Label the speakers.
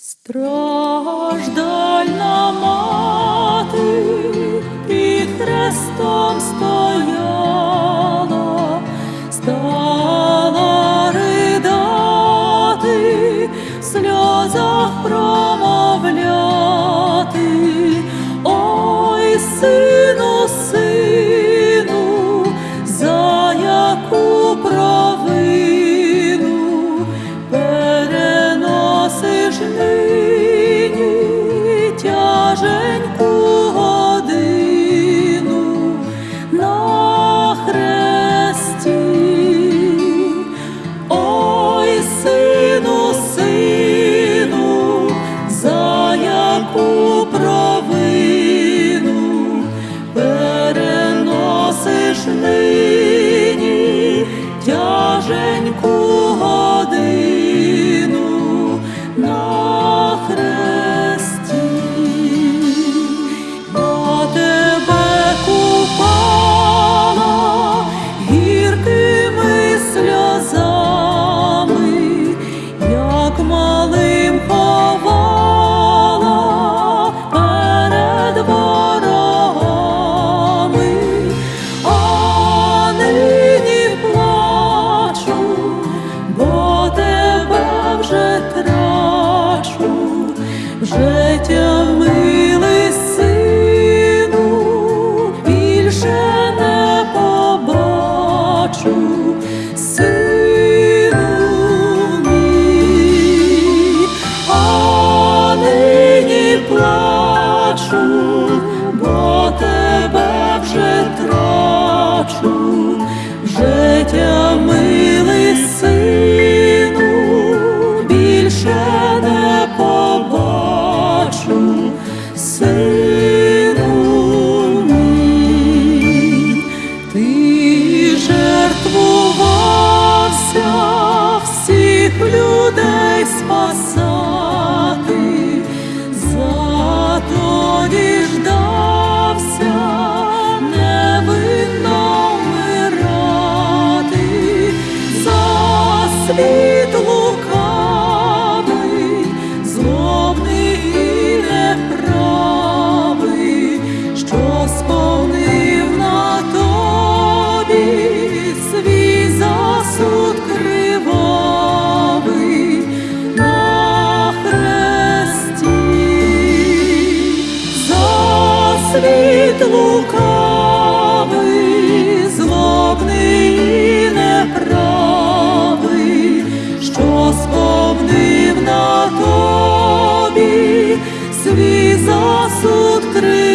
Speaker 1: Страждальна мати під хрестом стала, Женьку життя милий сину, більше не побачу, сину нині плачу, бо тебе вже трачу життя. Thank you. світ лукавий, злобний і неправий, що сповнив на тобі свій засуд крив.